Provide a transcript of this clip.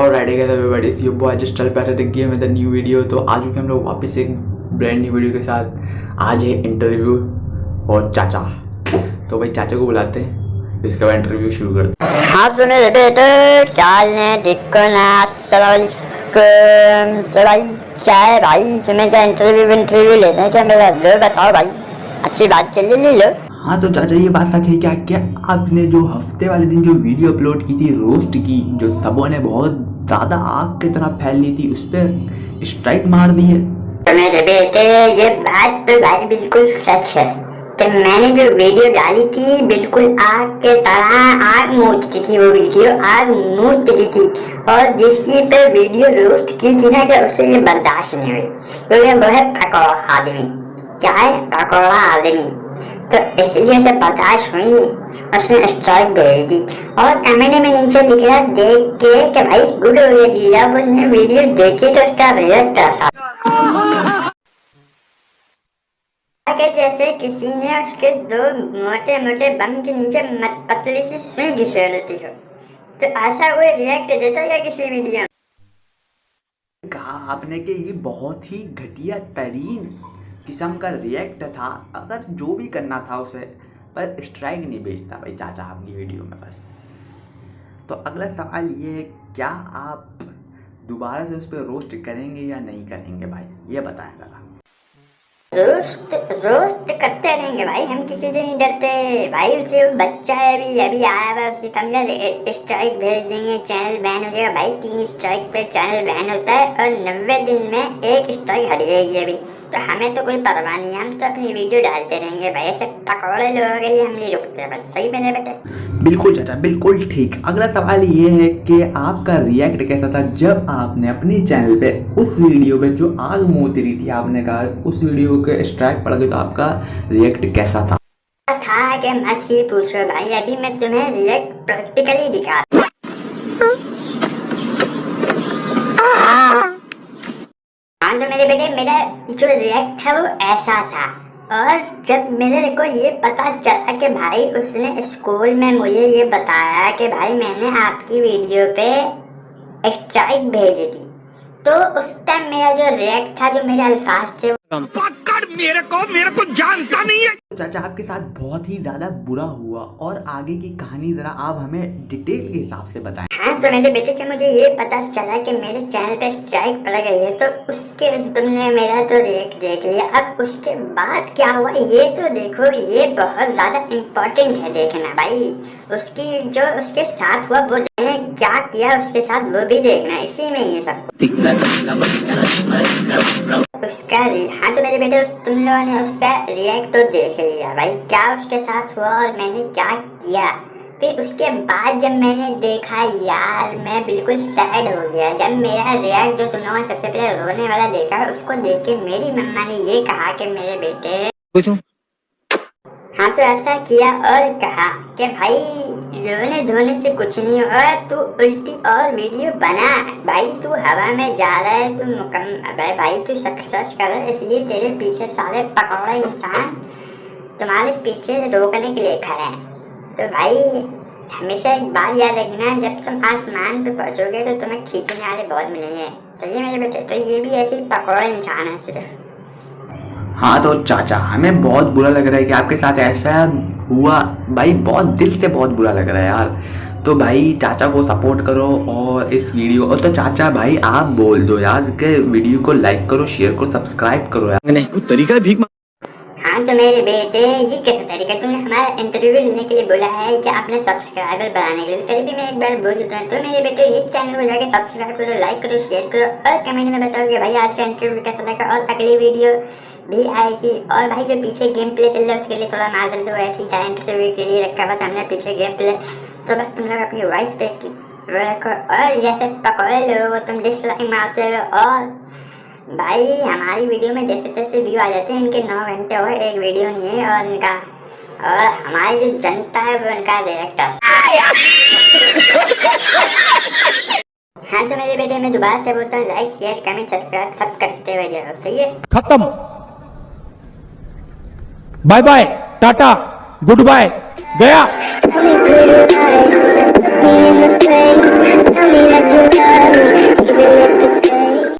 और राइडिंग है एवरीबॉडी सी boy just चल थे गेम विद न्यू वीडियो तो आज भी हम लोग वापस एक ब्रांड न्यू वीडियो के साथ आज है इंटरव्यू और चाचा। तो भाई, चाचा को बुलाते हैं तो इसके इंटरव्यू शुरू करते हैं। हाँ तो मेरे बेटे। चालने टिकना सवाल भाई, क्या है भाई? तुम्हें क्या इंटरव्यू इंटरव्यू लेना है? क्या मेरा बताओ भाई? अच्छी बात चलिए ले लो। हाँ तो चाचा ये बात सच है क्या क्या आपने जो हफ़्ते वाले दिन जो वीडियो अपलोड की थी रोस्ट की, जो सबों ने बहुत ज़्यादा आग की तरह फैल ली थी, उस पर स्ट्राइक मार दी है? तो मेरे बेटे, ये बात तो भाई बिल्कुल सच है। कि मैंने जो वीडियो डाली थी, बिल्कुल आग के तरह आग मूचती थी वो वीडियो, आग मूचती थी। और जिसकी पे वीडियो रोस्ट की थी ना, कि उसे ये बर्दाश्त नहीं हुई। क्योंकि वो है पकौड़ा आदमी, क्या है पकौड़ा आदमी? तो इसलिए उसे बर्दाश्त हुई नहीं। उसने स्ट्राइक भेज दी। और कमेंट में नीचे लिख रहा देख के कि भाई गुड हो गया जी। जब उसने वीडियो देखी तो उसका रिएक्ट ऐसा कि जैसे किसी ने उसके दो मोटे मोटे बम के नीचे पतली सी सुई घिसेड़ दी हो। तो ऐसा कोई रिएक्ट देता है किसी वीडियो में? कहा आपने कि ये बहुत ही घटिया तरीन किस्म का रिएक्ट था, अगर जो भी करना था उसे, पर स्ट्राइक नहीं भेजता भाई चाचा आपकी वीडियो में बस। तो अगला सवाल ये है, क्या आप दोबारा से उस पर रोस्ट करेंगे या नहीं करेंगे भाई? ये बताएँ ज़रा। रोस्ट रोस्ट करते रहेंगे भाई, हम किसी से नहीं डरते। भाई उसे बच्चा है अभी अभी आया हुआ उसे समझा स्ट्राइक भेज देंगे चैनल बैन हो जाएगा। भाई तीन स्ट्राइक पे चैनल बैन होता है और नब्बे दिन में एक स्ट्राइक हट जाएगी अभी। तो हमें तो कोई परवाह नहीं हम तो अपनी वीडियो डालते रहेंगे। भाई ऐसे पकौड़े लोगों लिए हम नहीं रुकते बस सही मैंने बेटे। बिल्कुल चाचा बिल्कुल ठीक। अगला सवाल ये है कि आपका रिएक्ट कैसा था जब आपने अपने चैनल पे उस वीडियो पे जो आग मूत रही थी आपने कहा उस वीडियो के स्ट्राइक पड़ गई तो आपका रिएक्ट कैसा था? था कि मत ही पूछो भाई अभी मैं तुम्हें रिएक्ट प्रैक्टिकली दिखा हाँ तो मेरे बेटे, मेरा जो रिएक्ट था वो ऐसा था। और जब मेरे को ये पता चला कि भाई उसने स्कूल में मुझे ये बताया कि भाई मैंने आपकी वीडियो पे स्ट्राइक भेज दी तो उस टाइम मेरा जो रिएक्ट था, जो मेरे अल्फाज थे पकड़ मेरे को मेरे को जानता नहीं है। चाचा आपके साथ बहुत ही ज़्यादा बुरा हुआ और आगे की कहानी ज़रा आप हमें डिटेल के हिसाब से बताएँ। हाँ तो मेरे बेटे से मुझे ये पता चला कि मेरे चैनल पे स्ट्राइक पड़ गई है तो उसके तुमने मेरा तो रिएक्ट देख लिया। अब उसके बाद क्या हुआ ये तो देखो ये बहुत ज़्यादा इम्पोर्टेंट है देखना भाई। उसकी जो उसके साथ हुआ वो मैंने क्या किया उसके साथ वो भी देखना इसी में ये सब। उसका हाँ तो मेरे बेटे तुम लोगों ने उसका रिएक्ट तो देख लिया। भाई, क्या उसके साथ हुआ और मैंने क्या किया? फिर उसके बाद जब मैंने देखा, यार, मैं बिल्कुल सैड हो गया। जब मेरा रिएक्ट जो तुम लोगों ने सबसे पहले रोने वाला देखा, उसको देख के मेरी मम्मा ने ये कहा कि मेरे बेटे हाँ तो ऐसा किया और कहा कि भाई, रोने धोने से कुछ नहीं और तू उल्टी और वीडियो बना। भाई, तू हवा में जा रहा है, तू मुकम भाई भाई, तू सक्सेस कर रहा है इसलिए तेरे पीछे सारे पकौड़े इंसान तुम्हारे पीछे रोकने के लिए खड़े हैं। तो भाई, हमेशा एक बात याद रखना, जब तुम आसमान पे पहुंचोगे तो तुम्हें खींचने वाले बहुत मिलेंगे। सही है मेरे बेटे तो ये भी ऐसे ही पकौड़ा इंसान है सिर्फ़। हाँ तो चाचा हमें बहुत बुरा लग रहा है कि आपके साथ ऐसा हुआ। भाई बहुत दिल से बहुत बुरा लग रहा है यार। तो भाई चाचा को सपोर्ट करो और इस वीडियो और तो चाचा भाई आप बोल दो यार कि वीडियो को लाइक करो शेयर करो सब्सक्राइब करो यार। नहीं कोई तरीका है भीख हाँ तो मेरे बेटे ये कैसा तरीका? तुमने हमारा इंटरव्यू लेने के लिए बोला है कि आपने सब्सक्राइबर बढ़ाने के लिए। फिर भी मैं एक बार बोल देता हूँ तो मेरे बेटे इस चैनल को जाके सब्सक्राइब करो लाइक करो शेयर करो और कमेंट में बताओ कि भाई आज का इंटरव्यू कैसा लगा? और अगली वीडियो भी आएगी। और भाई जो पीछे गेम प्ले चल रहा है, उसके लिए थोड़ा मार दो ऐसी चाहे इंटरव्यू के लिए रखा हुआ था हमने पीछे गेम प्ले तो बस तुम लोग अपनी वॉइस पे रखो। और जैसे पकौड़े लोगों को तुम डिसलाइक मारते हो और भाई, हमारी वीडियो में जैसे तैसे व्यू आ जाते हैं। इनके नौ घंटे हो एक वीडियो नहीं है, और इनका और हमारी जो जनता है, वो इनका डायरेक्टर हाँ। तो मेरे बेटे, मैं दोबारा से बोलता हूँ लाइक शेयर कमेंट सब्सक्राइब सब करते हुए सही है? खत्म। Bye bye tata goodbye गया